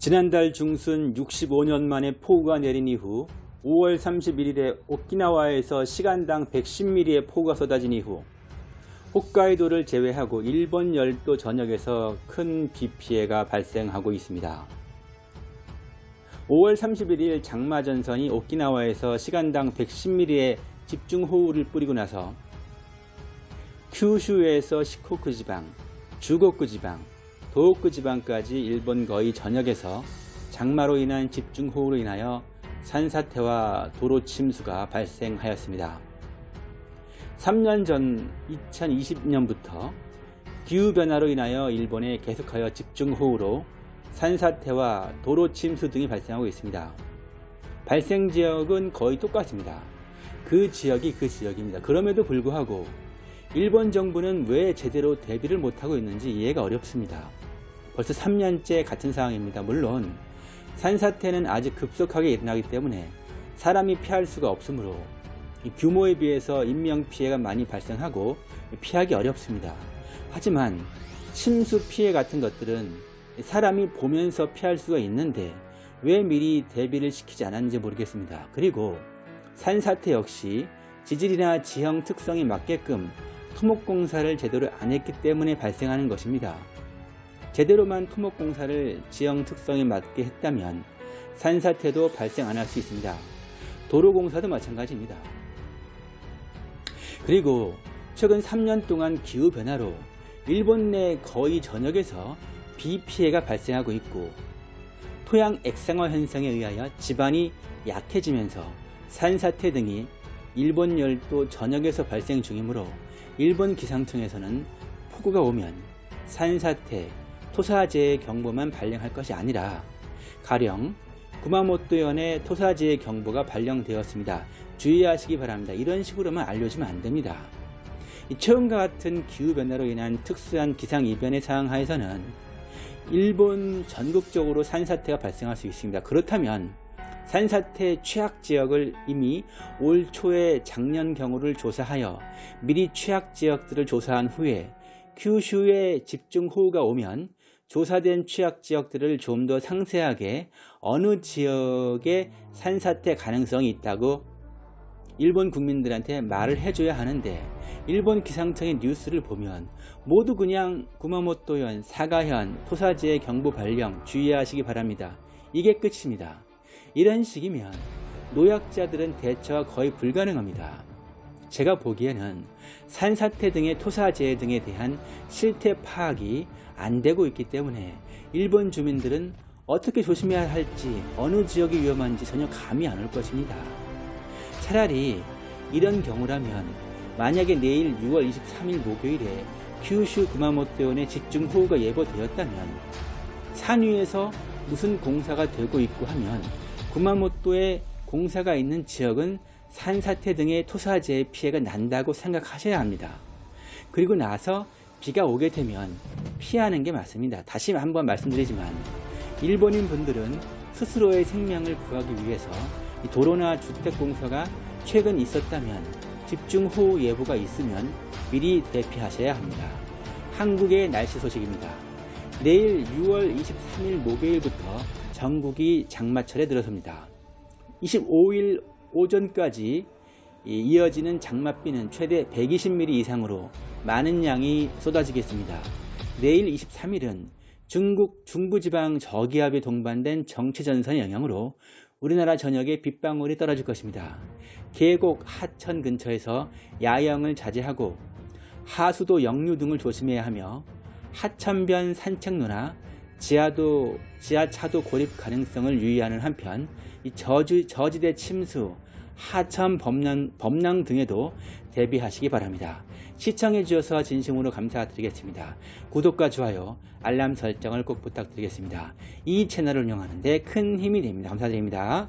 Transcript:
지난달 중순 65년 만에 폭우가 내린 이후 5월 31일에 오키나와에서 시간당 110mm의 폭우가 쏟아진 이후 홋카이도를 제외하고 일본 열도 전역에서 큰 비 피해가 발생하고 있습니다. 5월 31일 장마전선이 오키나와에서 시간당 110mm의 집중호우를 뿌리고 나서 큐슈에서 시코쿠 지방, 주고쿠 지방, 도호쿠 지방까지 일본 거의 전역에서 장마로 인한 집중호우로 인하여 산사태와 도로 침수가 발생하였습니다. 3년 전 2020년부터 기후변화로 인하여 일본에 계속하여 집중호우로 산사태와 도로 침수 등이 발생하고 있습니다. 발생 지역은 거의 똑같습니다. 그 지역이 그 지역입니다. 그럼에도 불구하고 일본 정부는 왜 제대로 대비를 못하고 있는지 이해가 어렵습니다. 벌써 3년째 같은 상황입니다. 물론 산사태는 아직 급속하게 일어나기 때문에 사람이 피할 수가 없으므로 규모에 비해서 인명피해가 많이 발생하고 피하기 어렵습니다. 하지만 침수 피해 같은 것들은 사람이 보면서 피할 수가 있는데 왜 미리 대비를 시키지 않았는지 모르겠습니다. 그리고 산사태 역시 지질이나 지형 특성에 맞게끔 토목공사를 제대로 안 했기 때문에 발생하는 것입니다. 제대로만 토목 공사를 지형 특성에 맞게 했다면 산사태도 발생 안 할 수 있습니다. 도로 공사도 마찬가지입니다. 그리고 최근 3년 동안 기후변화로 일본 내 거의 전역에서 비 피해가 발생하고 있고 토양 액상화 현상에 의하여 지반이 약해지면서 산사태 등이 일본 열도 전역에서 발생 중이므로 일본 기상청에서는 폭우가 오면 산사태, 토사재해 경보만 발령할 것이 아니라 가령 구마모토현에 토사재해 경보가 발령되었습니다. 주의하시기 바랍니다. 이런 식으로만 알려주면 안됩니다. 처음과 같은 기후변화로 인한 특수한 기상이변의 상황 하에서는 일본 전국적으로 산사태가 발생할 수 있습니다. 그렇다면 산사태 취약지역을 이미 올 초에 작년 경우를 조사하여 미리 취약지역들을 조사한 후에 큐슈에 집중호우가 오면 조사된 취약 지역들을 좀 더 상세하게 어느 지역에 산사태 가능성이 있다고 일본 국민들한테 말을 해줘야 하는데 일본 기상청의 뉴스를 보면 모두 그냥 구마모토현, 사가현, 토사지의 경보 발령 주의하시기 바랍니다. 이게 끝입니다. 이런 식이면 노약자들은 대처가 거의 불가능합니다. 제가 보기에는 산사태 등의 토사재해 등에 대한 실태 파악이 안 되고 있기 때문에 일본 주민들은 어떻게 조심해야 할지 어느 지역이 위험한지 전혀 감이 안 올 것입니다. 차라리 이런 경우라면 만약에 내일 6월 23일 목요일에 큐슈 구마모토현에 집중호우가 예보되었다면 산 위에서 무슨 공사가 되고 있고 하면 구마모토에 공사가 있는 지역은 산사태 등의 토사재해 피해가 난다고 생각하셔야 합니다. 그리고 나서 비가 오게 되면 피하는 게 맞습니다. 다시 한번 말씀드리지만 일본인 분들은 스스로의 생명을 구하기 위해서 도로나 주택공사가 최근 있었다면 집중호우 예보가 있으면 미리 대피하셔야 합니다. 한국의 날씨 소식입니다. 내일 6월 23일 목요일부터 전국이 장마철에 들어섭니다. 25일 오전까지 이어지는 장맛비는 최대 120mm 이상으로 많은 양이 쏟아지겠습니다. 내일 23일은 중국 중부지방 저기압에 동반된 정체전선의 영향으로 우리나라 전역에 빗방울이 떨어질 것입니다. 계곡, 하천 근처에서 야영을 자제하고 하수도 역류 등을 조심해야 하며 하천변 산책로나 지하도, 지하차도 고립 가능성을 유의하는 한편 저주, 저지대 침수, 하천 범람, 범람 등에도 대비하시기 바랍니다. 시청해 주셔서 진심으로 감사드리겠습니다. 구독과 좋아요, 알람 설정을 꼭 부탁드리겠습니다. 이 채널을 운영하는 데 큰 힘이 됩니다. 감사드립니다.